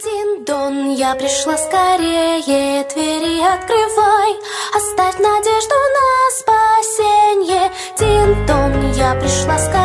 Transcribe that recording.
Дин-дон, я пришла скорее, двери открывай, оставь надежду на спасение. Дин-дон, я пришла скорее,